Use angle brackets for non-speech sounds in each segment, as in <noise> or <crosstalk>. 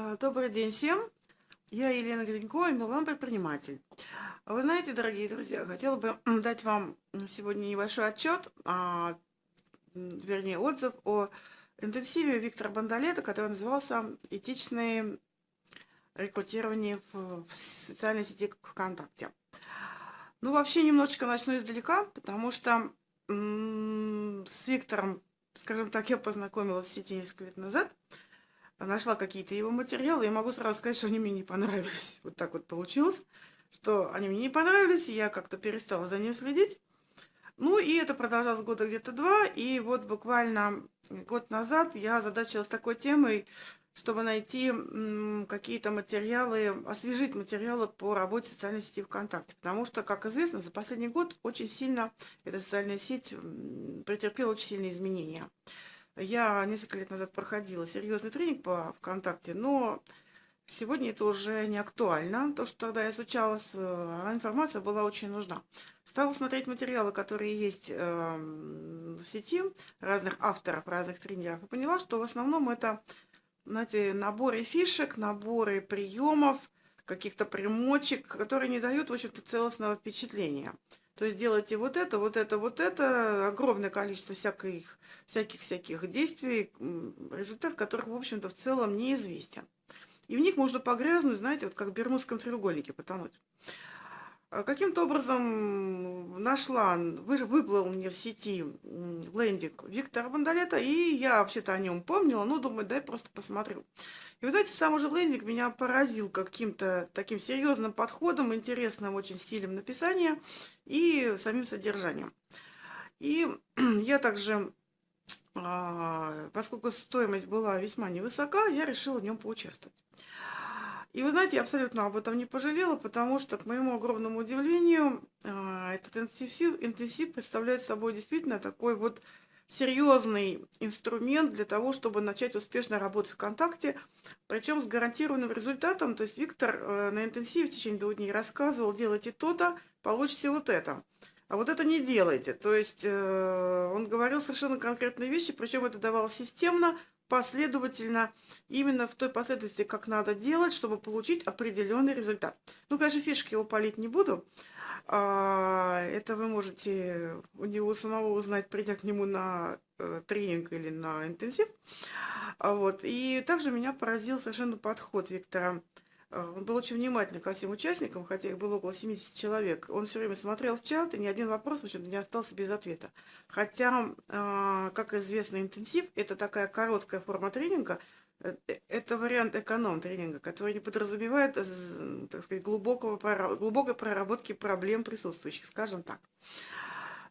А, добрый день всем! Я Елена Гринько, MLM предприниматель. Вы знаете, дорогие друзья, хотела бы <clears throat> дать вам сегодня небольшой отчет, а, вернее отзыв о интенсиве Виктора Бандалета, который назывался «Этичное рекрутирование в, в социальной сети ВКонтакте». Ну, вообще, немножечко начну издалека, потому что с Виктором, скажем так, я познакомилась в сети несколько лет назад – нашла какие-то его материалы, и могу сразу сказать, что они мне не понравились. Вот так вот получилось, что они мне не понравились, и я как-то перестала за ним следить. Ну, и это продолжалось года где-то два, и вот буквально год назад я озадачилась такой темой, чтобы найти какие-то материалы, освежить материалы по работе социальной сети ВКонтакте. Потому что, как известно, за последний год очень сильно эта социальная сеть претерпела очень сильные изменения. Я несколько лет назад проходила серьезный тренинг по ВКонтакте, но сегодня это уже не актуально, то, что тогда я изучалась, а информация была очень нужна. Стала смотреть материалы, которые есть эм, в сети, разных авторов, разных тренеров, и поняла, что в основном это, знаете, наборы фишек, наборы приемов, каких-то примочек, которые не дают, в общем-то, целостного впечатления. То есть делайте вот это, вот это, вот это, огромное количество всяких, всяких-всяких действий, результат которых, в общем-то, в целом неизвестен. И в них можно погрязнуть, знаете, вот как в Бермудском треугольнике потонуть. А каким-то образом нашла, выплыл мне в сети лендинг Виктора Бандалета, и я вообще-то о нем помнила, ну, думаю, дай просто посмотрю. И вот знаете, сам уже лендинг меня поразил каким-то таким серьезным подходом, интересным очень стилем написания и самим содержанием. И <clears throat> я также, а, поскольку стоимость была весьма невысока, я решила в нем поучаствовать. И вы знаете, я абсолютно об этом не пожалела, потому что, к моему огромному удивлению, а, этот интенсив, интенсив представляет собой действительно такой вот серьезный инструмент для того, чтобы начать успешно работать ВКонтакте, причем с гарантированным результатом. То есть Виктор э, на интенсиве в течение двух дней рассказывал, делайте то-то, получите вот это. А вот это не делайте. То есть э, он говорил совершенно конкретные вещи, причем это давалось системно, последовательно, именно в той последовательности, как надо делать, чтобы получить определенный результат. Ну, конечно, фишки его палить не буду. А, это вы можете у него самого узнать, придя к нему на э, тренинг или на интенсив. А вот. И также меня поразил совершенно подход Виктора он был очень внимательный ко всем участникам, хотя их было около 70 человек. Он все время смотрел в чат, и ни один вопрос, в общем не остался без ответа. Хотя, э, как известно, интенсив – это такая короткая форма тренинга, э, это вариант эконом-тренинга, который не подразумевает, так сказать, глубокого, глубокой проработки проблем присутствующих, скажем так.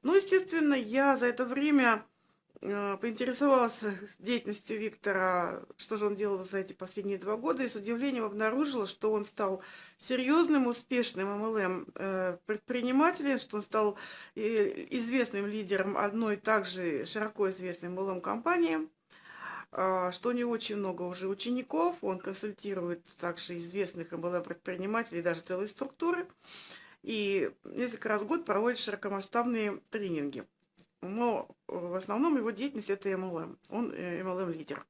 Ну, естественно, я за это время Э, поинтересовалась деятельностью Виктора, что же он делал за эти последние два года, и с удивлением обнаружила, что он стал серьезным, успешным MLM э, что он стал э, известным лидером одной также широко известной MLM компании, что у него очень много уже учеников, он консультирует также известных MLM предпринимателей, даже целые структуры, и несколько раз в год проводит широкомасштабные тренинги но в основном его деятельность это MLM, он MLM-лидер.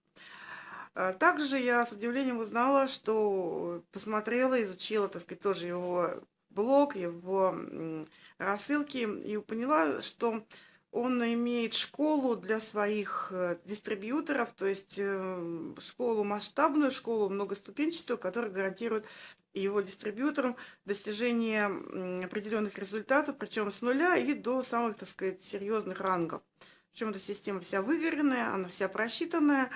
А также я с удивлением узнала, что посмотрела, изучила, так сказать, тоже его блог, его рассылки, и поняла, что он имеет школу для своих э, дистрибьюторов, то есть э, школу масштабную, школу многоступенчатую, которая гарантирует его дистрибьюторам достижение определенных результатов, причем с нуля и до самых, так сказать, серьезных рангов. Причем эта система вся выверенная, она вся просчитанная,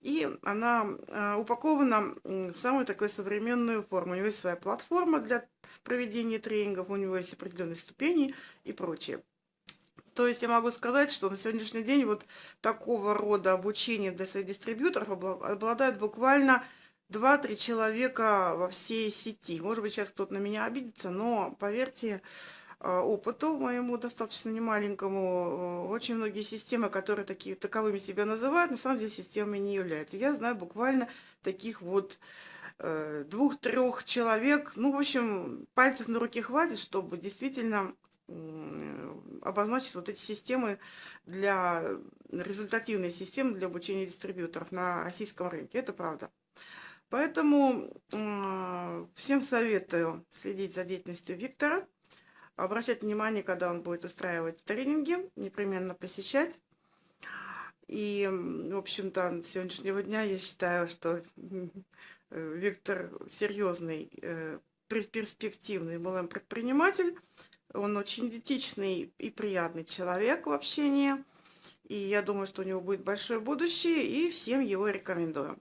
и она э, упакована в самую такую современную форму. У него есть своя платформа для проведения тренингов, у него есть определенные ступени и прочее. То есть я могу сказать, что на сегодняшний день вот такого рода обучение для своих дистрибьюторов обладает буквально 2-3 человека во всей сети. Может быть, сейчас кто-то на меня обидится, но поверьте, э, опыту моему достаточно немаленькому, э, очень многие системы, которые такие, таковыми себя называют, на самом деле системами не являются. Я знаю буквально таких вот э, двух-трех человек, ну, в общем, пальцев на руке хватит, чтобы действительно обозначить вот эти системы для результативной системы для обучения дистрибьюторов на российском рынке. Это правда. Поэтому всем советую следить за деятельностью Виктора, обращать внимание, когда он будет устраивать тренинги, непременно посещать. И, в общем-то, с сегодняшнего дня я считаю, что э, Виктор серьезный, э, перспективный MLM-предприниматель. Он очень этичный и приятный человек в общении. И я думаю, что у него будет большое будущее, и всем его рекомендую.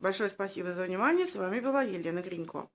Большое спасибо за внимание. С вами была Елена Гринько.